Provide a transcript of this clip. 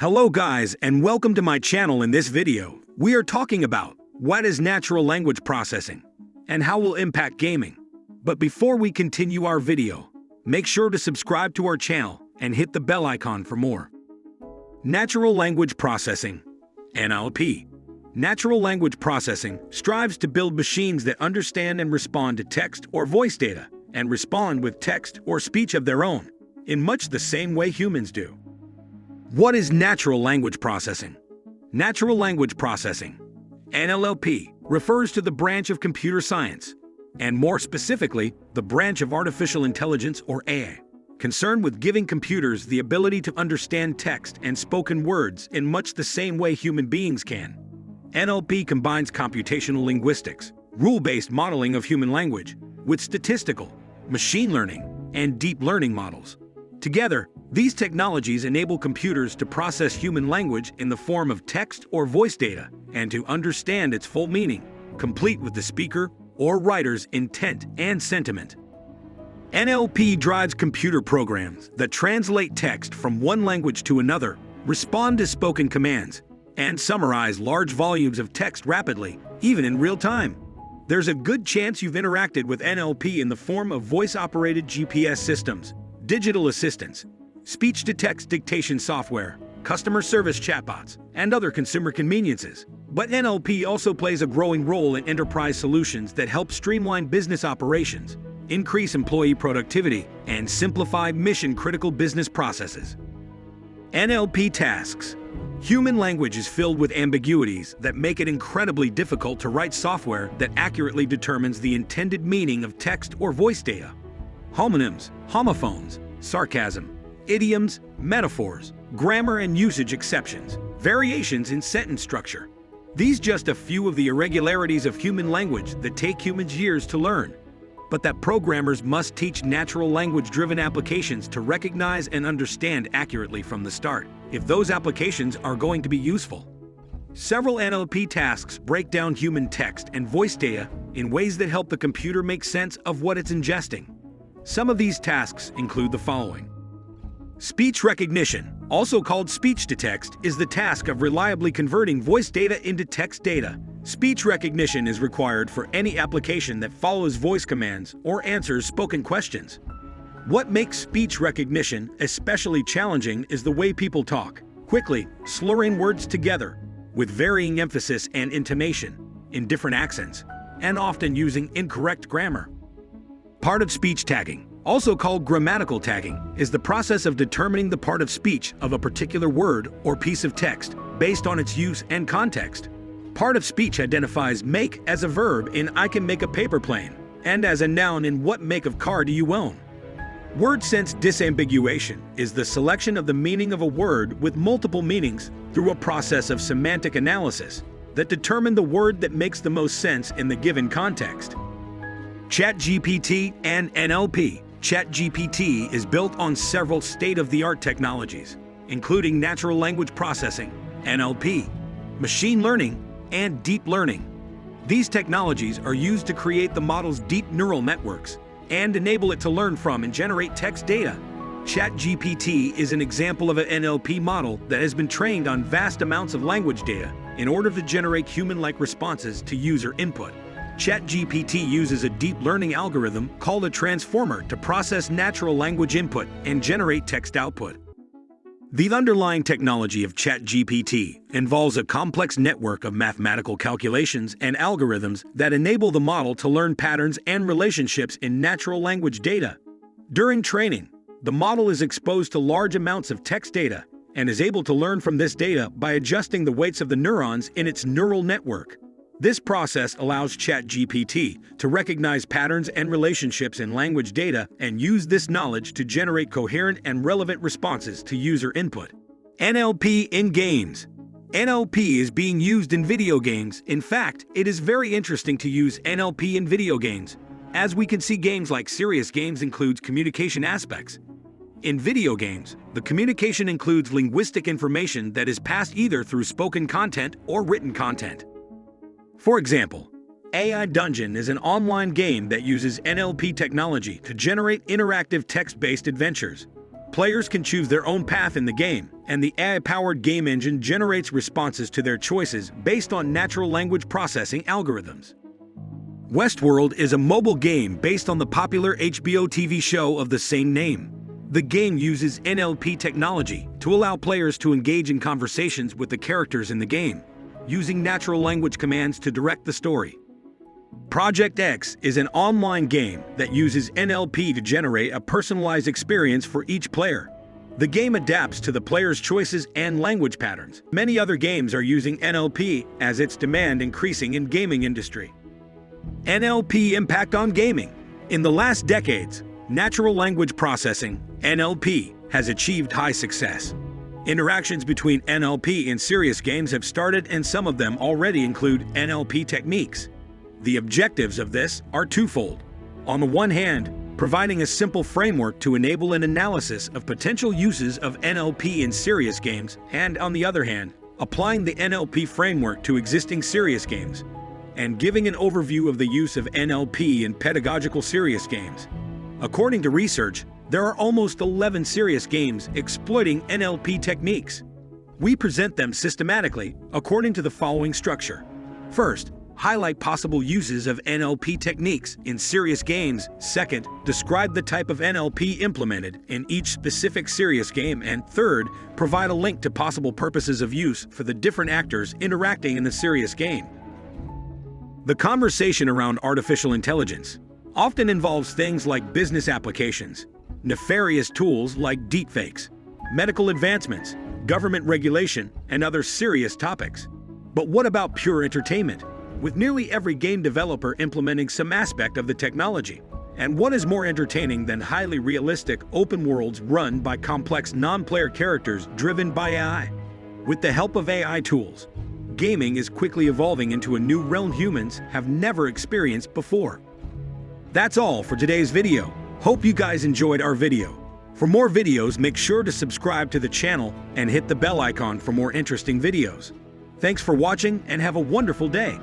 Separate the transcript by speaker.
Speaker 1: Hello guys and welcome to my channel in this video. We are talking about what is natural language processing and how will impact gaming. But before we continue our video, make sure to subscribe to our channel and hit the bell icon for more. Natural Language Processing NLP Natural language processing strives to build machines that understand and respond to text or voice data and respond with text or speech of their own, in much the same way humans do. What is natural language processing? Natural language processing, NLP, refers to the branch of computer science, and more specifically, the branch of artificial intelligence or AI, concerned with giving computers the ability to understand text and spoken words in much the same way human beings can. NLP combines computational linguistics, rule-based modeling of human language, with statistical, machine learning, and deep learning models. Together, these technologies enable computers to process human language in the form of text or voice data and to understand its full meaning, complete with the speaker or writer's intent and sentiment. NLP drives computer programs that translate text from one language to another, respond to spoken commands, and summarize large volumes of text rapidly, even in real time. There's a good chance you've interacted with NLP in the form of voice-operated GPS systems, digital assistants, speech-to-text dictation software, customer service chatbots, and other consumer conveniences. But NLP also plays a growing role in enterprise solutions that help streamline business operations, increase employee productivity, and simplify mission-critical business processes. NLP tasks Human language is filled with ambiguities that make it incredibly difficult to write software that accurately determines the intended meaning of text or voice data. Homonyms, homophones, sarcasm, idioms, metaphors, grammar and usage exceptions, variations in sentence structure. These just a few of the irregularities of human language that take humans years to learn but that programmers must teach natural language-driven applications to recognize and understand accurately from the start, if those applications are going to be useful. Several NLP tasks break down human text and voice data in ways that help the computer make sense of what it's ingesting. Some of these tasks include the following. Speech recognition, also called speech-to-text, is the task of reliably converting voice data into text data Speech recognition is required for any application that follows voice commands or answers spoken questions. What makes speech recognition especially challenging is the way people talk, quickly, slurring words together, with varying emphasis and intonation, in different accents, and often using incorrect grammar. Part of speech tagging, also called grammatical tagging, is the process of determining the part of speech of a particular word or piece of text based on its use and context. Part of speech identifies make as a verb in I can make a paper plane, and as a noun in what make of car do you own. Word sense disambiguation is the selection of the meaning of a word with multiple meanings through a process of semantic analysis that determine the word that makes the most sense in the given context. ChatGPT and NLP ChatGPT is built on several state-of-the-art technologies, including natural language processing, NLP, machine learning, and deep learning. These technologies are used to create the model's deep neural networks and enable it to learn from and generate text data. ChatGPT is an example of an NLP model that has been trained on vast amounts of language data in order to generate human-like responses to user input. ChatGPT uses a deep learning algorithm called a transformer to process natural language input and generate text output. The underlying technology of ChatGPT involves a complex network of mathematical calculations and algorithms that enable the model to learn patterns and relationships in natural language data. During training, the model is exposed to large amounts of text data and is able to learn from this data by adjusting the weights of the neurons in its neural network. This process allows ChatGPT to recognize patterns and relationships in language data and use this knowledge to generate coherent and relevant responses to user input. NLP in games. NLP is being used in video games. In fact, it is very interesting to use NLP in video games. As we can see games like serious games includes communication aspects. In video games, the communication includes linguistic information that is passed either through spoken content or written content. For example, AI Dungeon is an online game that uses NLP technology to generate interactive text-based adventures. Players can choose their own path in the game, and the AI-powered game engine generates responses to their choices based on natural language processing algorithms. Westworld is a mobile game based on the popular HBO TV show of the same name. The game uses NLP technology to allow players to engage in conversations with the characters in the game, using natural language commands to direct the story. Project X is an online game that uses NLP to generate a personalized experience for each player. The game adapts to the player's choices and language patterns. Many other games are using NLP as its demand increasing in gaming industry. NLP impact on gaming. In the last decades, natural language processing, NLP, has achieved high success. Interactions between NLP and serious games have started and some of them already include NLP techniques. The objectives of this are twofold. On the one hand, providing a simple framework to enable an analysis of potential uses of NLP in serious games, and on the other hand, applying the NLP framework to existing serious games, and giving an overview of the use of NLP in pedagogical serious games. According to research, there are almost 11 serious games exploiting NLP techniques. We present them systematically according to the following structure. First, highlight possible uses of NLP techniques in serious games. Second, describe the type of NLP implemented in each specific serious game. And third, provide a link to possible purposes of use for the different actors interacting in the serious game. The conversation around artificial intelligence often involves things like business applications, nefarious tools like deepfakes, medical advancements, government regulation, and other serious topics. But what about pure entertainment, with nearly every game developer implementing some aspect of the technology? And what is more entertaining than highly realistic open worlds run by complex non-player characters driven by AI? With the help of AI tools, gaming is quickly evolving into a new realm humans have never experienced before. That's all for today's video. Hope you guys enjoyed our video. For more videos, make sure to subscribe to the channel and hit the bell icon for more interesting videos. Thanks for watching and have a wonderful day.